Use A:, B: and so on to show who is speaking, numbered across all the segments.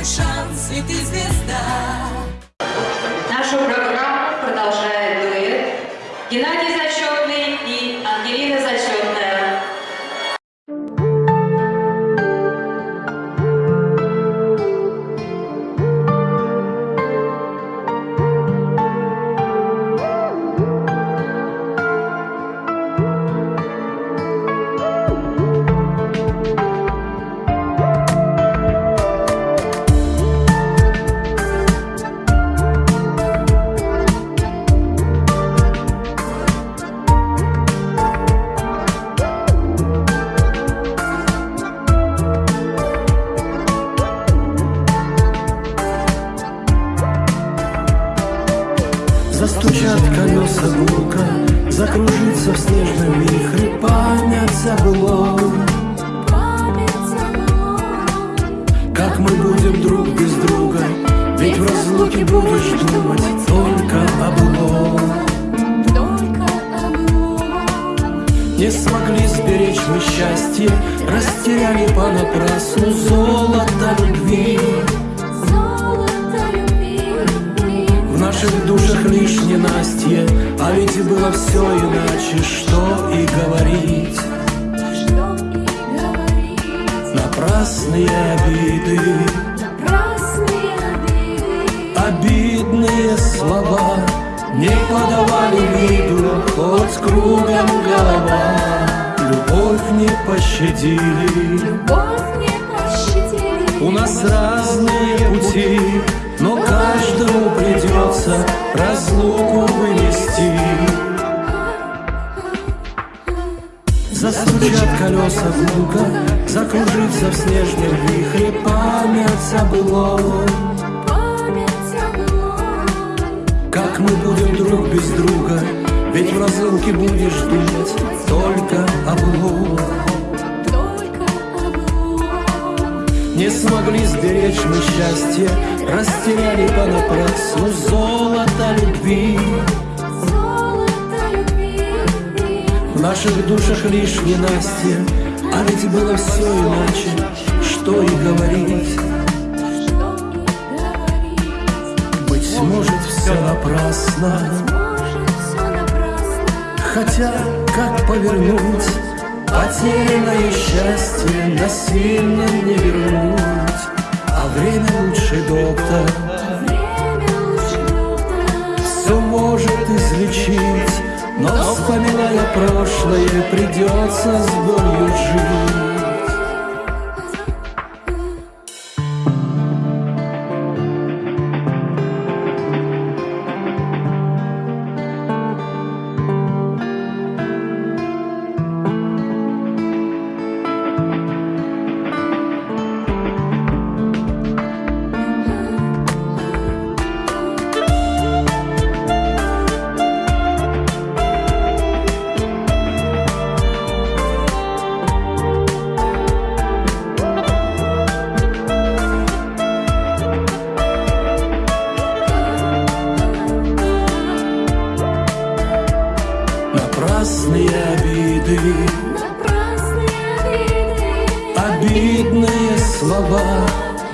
A: твой шанс, и ты звезда.
B: Нашу программу продолжает дуэт Геннадий
C: Застучат колеса гулко, закружится в снежном вихре память забыло. Как мы будем друг без друга, ведь в разлуке будешь думать только о былом. Не смогли сберечь мы счастье, растеряли понапрасну золото любви. Наших душах лишь ненастье, а ведь было все иначе, что и говорить. Напрасные обиды, обидные слова Не подавали виду, хоть кругом голова. Любовь не пощадили, у нас разные пути Но каждому придется разлуку вынести Застучат колеса гулко, закружится в снежном вихре память забыло. Как мы будем друг без друга, ведь в разлуке будешь думать счастье, растеряли понапрасну. Золото любви. В наших душах лишь ненастье, а ведь было все иначе, что и говорить. Быть может, все напрасно, хотя как повернуть? Потерянное счастье насильно не вернуть, а время лучший доктор все может излечить, но вспоминая прошлое придется с болью жить. Напрасные обиды, обидные слова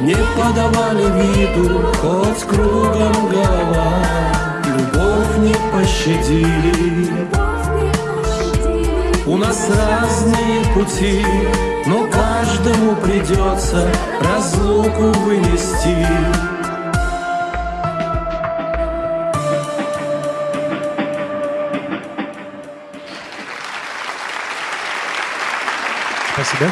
C: Не подавали виду, хоть кругом голова. Любовь не пощадили, у нас разные пути Но каждому придется разлуку вынести
D: Спасибо.